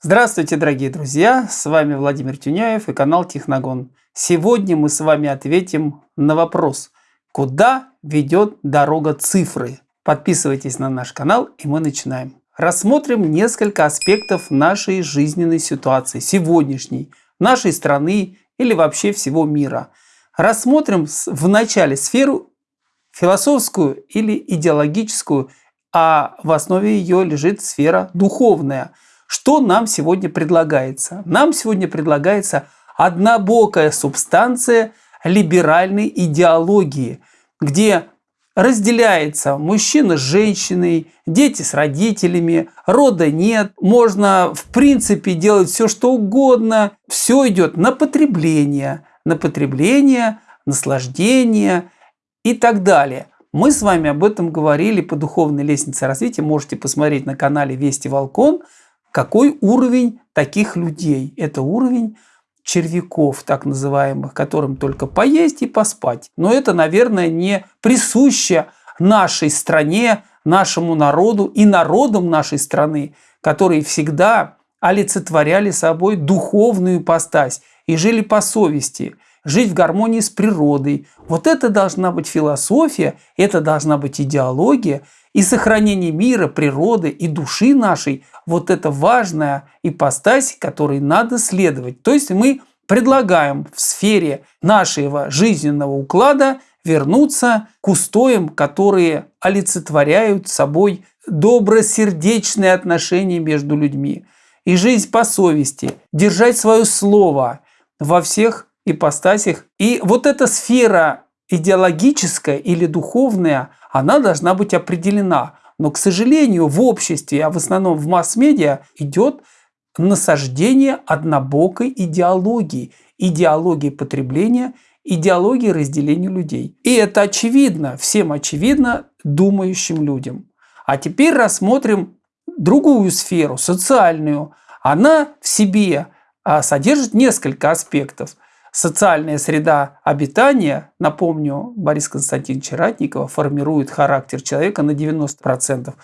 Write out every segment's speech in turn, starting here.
Здравствуйте, дорогие друзья! С вами Владимир Тюняев и канал Техногон. Сегодня мы с вами ответим на вопрос, куда ведет дорога цифры. Подписывайтесь на наш канал и мы начинаем. Рассмотрим несколько аспектов нашей жизненной ситуации, сегодняшней, нашей страны или вообще всего мира. Рассмотрим в начале сферу философскую или идеологическую, а в основе ее лежит сфера духовная – что нам сегодня предлагается? Нам сегодня предлагается однобокая субстанция либеральной идеологии, где разделяется мужчина с женщиной, дети с родителями, рода нет, можно в принципе делать все что угодно, все идет на потребление, на потребление, наслаждение и так далее. Мы с вами об этом говорили по духовной лестнице развития, можете посмотреть на канале Вести Волкон, какой уровень таких людей? Это уровень червяков, так называемых, которым только поесть и поспать. Но это, наверное, не присуще нашей стране, нашему народу и народам нашей страны, которые всегда олицетворяли собой духовную постась и жили по совести, жить в гармонии с природой. Вот это должна быть философия, это должна быть идеология, и сохранение мира, природы и души нашей – вот это важная ипостась, которой надо следовать. То есть мы предлагаем в сфере нашего жизненного уклада вернуться к устоям, которые олицетворяют собой добросердечные отношения между людьми и жизнь по совести, держать свое слово во всех ипостасях. И вот эта сфера идеологическая или духовная, она должна быть определена. Но, к сожалению, в обществе, а в основном в масс-медиа идет насаждение однобокой идеологии. Идеологии потребления, идеологии разделения людей. И это очевидно, всем очевидно думающим людям. А теперь рассмотрим другую сферу, социальную. Она в себе а, содержит несколько аспектов – Социальная среда обитания, напомню, Борис Константинович Ратникова, формирует характер человека на 90%,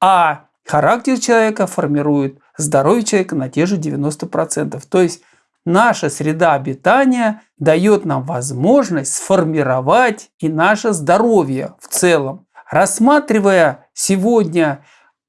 а характер человека формирует здоровье человека на те же 90%. То есть наша среда обитания дает нам возможность сформировать и наше здоровье в целом. Рассматривая сегодня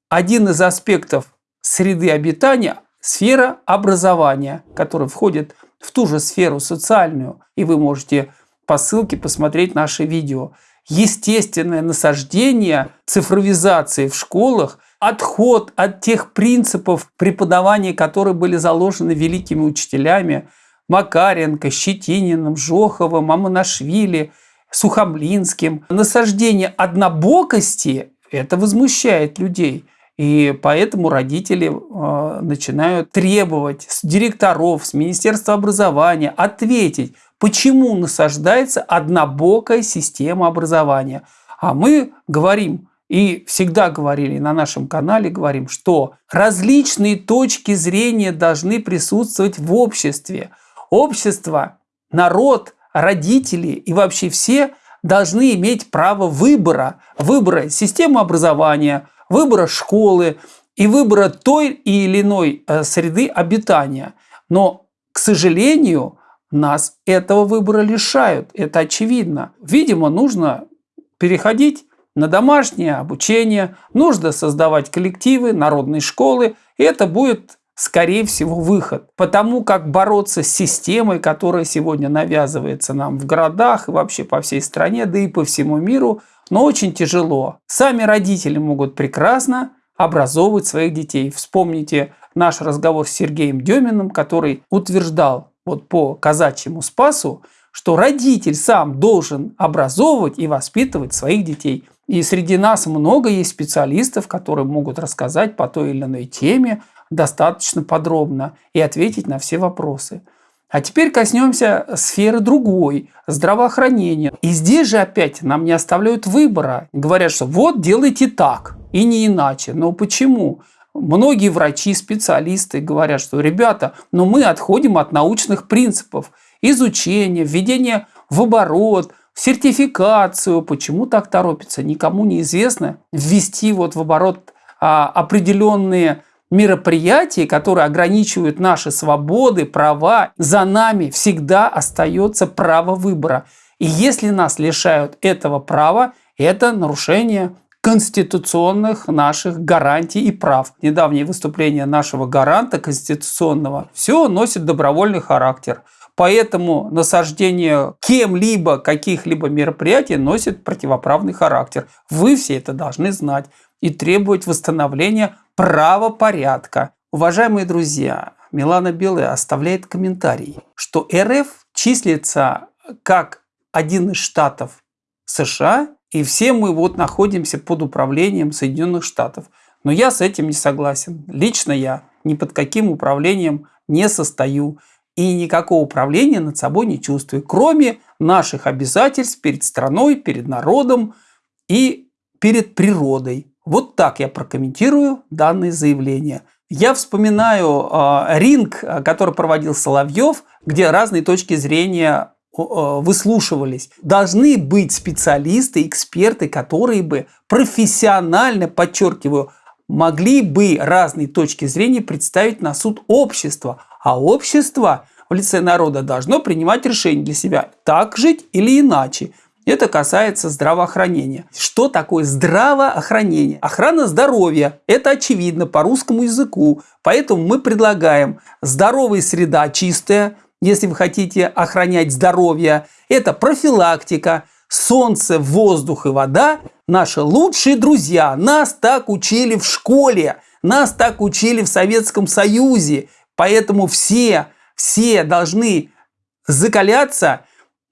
один из аспектов среды обитания, сфера образования, который входит в ту же сферу социальную, и вы можете по ссылке посмотреть наше видео. Естественное насаждение цифровизации в школах, отход от тех принципов преподавания, которые были заложены великими учителями Макаренко, Щетининым, Жоховым, Аманашвили, Сухомлинским. Насаждение однобокости – это возмущает людей – и поэтому родители э, начинают требовать с директоров, с Министерства образования ответить, почему насаждается однобокая система образования. А мы говорим, и всегда говорили на нашем канале, говорим, что различные точки зрения должны присутствовать в обществе. Общество, народ, родители и вообще все должны иметь право выбора. Выбора системы образования – выбора школы и выбора той или иной э, среды обитания. Но, к сожалению, нас этого выбора лишают. Это очевидно. Видимо, нужно переходить на домашнее обучение, нужно создавать коллективы, народные школы, и это будет, скорее всего, выход. Потому как бороться с системой, которая сегодня навязывается нам в городах и вообще по всей стране, да и по всему миру – но очень тяжело. Сами родители могут прекрасно образовывать своих детей. Вспомните наш разговор с Сергеем Деминым, который утверждал вот по казачьему спасу, что родитель сам должен образовывать и воспитывать своих детей. И среди нас много есть специалистов, которые могут рассказать по той или иной теме достаточно подробно и ответить на все вопросы. А теперь коснемся сферы другой, здравоохранения. И здесь же опять нам не оставляют выбора. Говорят, что вот делайте так и не иначе. Но почему? Многие врачи, специалисты говорят, что ребята, но ну мы отходим от научных принципов изучения, введения в оборот, сертификацию. Почему так торопится? Никому не известно ввести вот в оборот а, определенные мероприятий, которые ограничивают наши свободы, права, за нами всегда остается право выбора. И если нас лишают этого права, это нарушение конституционных наших гарантий и прав. Недавнее выступление нашего гаранта конституционного все носит добровольный характер. Поэтому насаждение кем-либо каких-либо мероприятий носит противоправный характер. Вы все это должны знать и требовать восстановления правопорядка. Уважаемые друзья, Милана Белая оставляет комментарий, что РФ числится как один из штатов США, и все мы вот находимся под управлением Соединенных Штатов. Но я с этим не согласен. Лично я ни под каким управлением не состою и никакого управления над собой не чувствую, кроме наших обязательств перед страной, перед народом и перед природой. Вот так я прокомментирую данное заявление. Я вспоминаю э, ринг, который проводил Соловьев, где разные точки зрения э, выслушивались. Должны быть специалисты, эксперты, которые бы профессионально, подчеркиваю, могли бы разные точки зрения представить на суд общества. А общество в лице народа должно принимать решение для себя, так жить или иначе. Это касается здравоохранения. Что такое здравоохранение? Охрана здоровья. Это очевидно по русскому языку. Поэтому мы предлагаем здоровая среда чистая, если вы хотите охранять здоровье. Это профилактика, солнце, воздух и вода – наши лучшие друзья. Нас так учили в школе, нас так учили в Советском Союзе. Поэтому все, все должны закаляться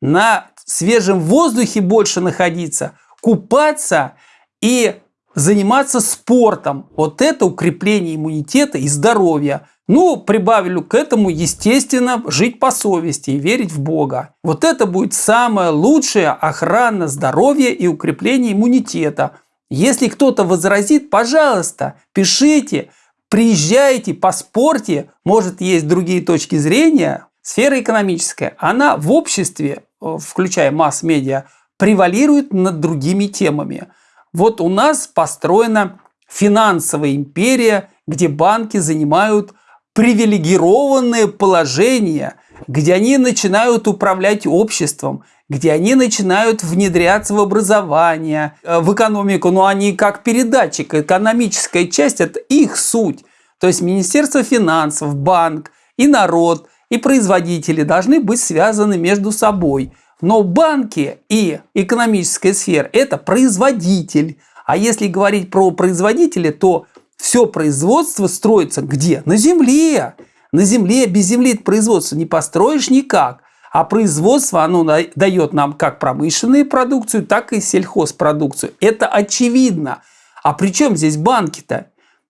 на свежем воздухе больше находиться, купаться и заниматься спортом. Вот это укрепление иммунитета и здоровья. Ну, прибавлю к этому, естественно, жить по совести и верить в Бога. Вот это будет самая лучшая охрана здоровья и укрепление иммунитета. Если кто-то возразит, пожалуйста, пишите, приезжайте, поспорьте. Может, есть другие точки зрения. Сфера экономическая, она в обществе Э, включая масс-медиа, превалирует над другими темами. Вот у нас построена финансовая империя, где банки занимают привилегированное положение, где они начинают управлять обществом, где они начинают внедряться в образование, э, в экономику, но они как передатчик, экономическая часть – это их суть. То есть Министерство финансов, банк и народ – и производители должны быть связаны между собой. Но банки и экономическая сфера – это производитель. А если говорить про производителя, то все производство строится где? На земле. На земле, без земли это производство не построишь никак. А производство, оно дает нам как промышленную продукцию, так и сельхозпродукцию. Это очевидно. А при чем здесь банки-то?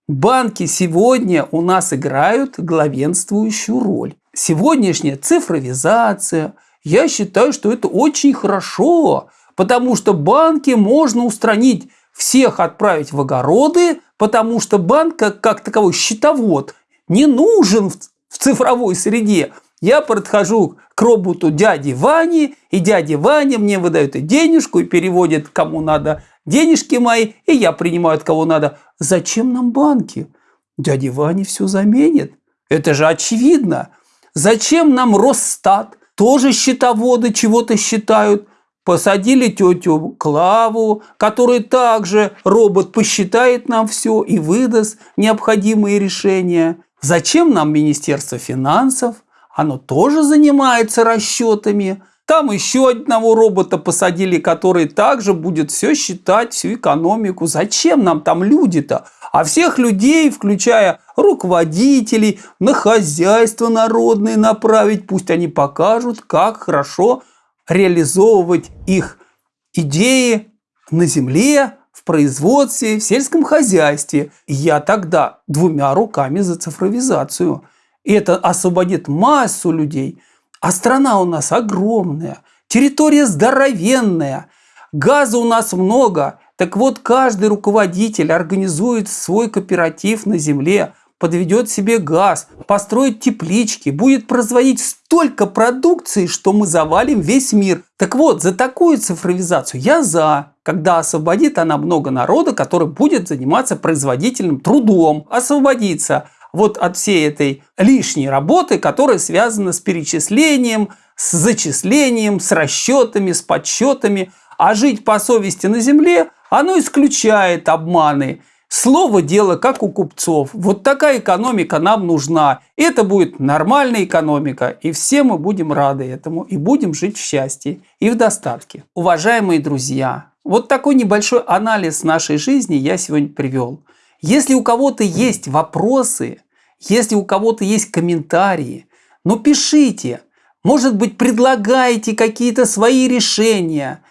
Банки сегодня у нас играют главенствующую роль сегодняшняя цифровизация, я считаю, что это очень хорошо, потому что банки можно устранить, всех отправить в огороды, потому что банк как, как таковой счетовод не нужен в, цифровой среде. Я подхожу к роботу дяди Вани, и дядя Ваня мне выдает и денежку, и переводит кому надо денежки мои, и я принимаю от кого надо. Зачем нам банки? Дядя Ваня все заменит. Это же очевидно. Зачем нам Росстат? Тоже счетоводы чего-то считают. Посадили тетю Клаву, которая также робот посчитает нам все и выдаст необходимые решения. Зачем нам Министерство финансов? Оно тоже занимается расчетами. Там еще одного робота посадили, который также будет все считать, всю экономику. Зачем нам там люди-то? А всех людей, включая руководителей, на хозяйство народное направить, пусть они покажут, как хорошо реализовывать их идеи на земле, в производстве, в сельском хозяйстве. Я тогда двумя руками за цифровизацию. И это освободит массу людей. А страна у нас огромная, территория здоровенная, газа у нас много. Так вот, каждый руководитель организует свой кооператив на земле, подведет себе газ, построит теплички, будет производить столько продукции, что мы завалим весь мир. Так вот, за такую цифровизацию я за. Когда освободит она много народа, который будет заниматься производительным трудом, освободиться вот от всей этой лишней работы, которая связана с перечислением, с зачислением, с расчетами, с подсчетами. А жить по совести на земле, оно исключает обманы. Слово дело как у купцов. Вот такая экономика нам нужна. Это будет нормальная экономика, и все мы будем рады этому, и будем жить в счастье и в достатке. Уважаемые друзья, вот такой небольшой анализ нашей жизни я сегодня привел. Если у кого-то есть вопросы, если у кого-то есть комментарии, ну пишите. Может быть, предлагаете какие-то свои решения,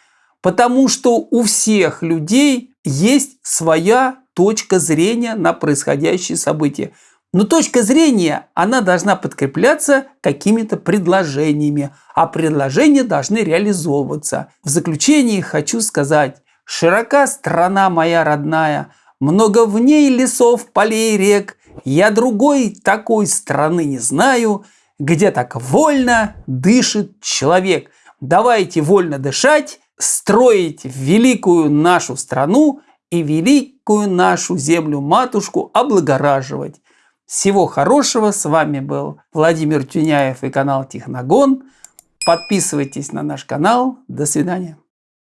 потому что у всех людей есть своя точка зрения на происходящие события. Но точка зрения, она должна подкрепляться какими-то предложениями, а предложения должны реализовываться. В заключение хочу сказать, широка страна моя родная, много в ней лесов, полей, рек, я другой такой страны не знаю, где так вольно дышит человек. Давайте вольно дышать, строить великую нашу страну и великую нашу землю-матушку облагораживать. Всего хорошего. С вами был Владимир Тюняев и канал Техногон. Подписывайтесь на наш канал. До свидания.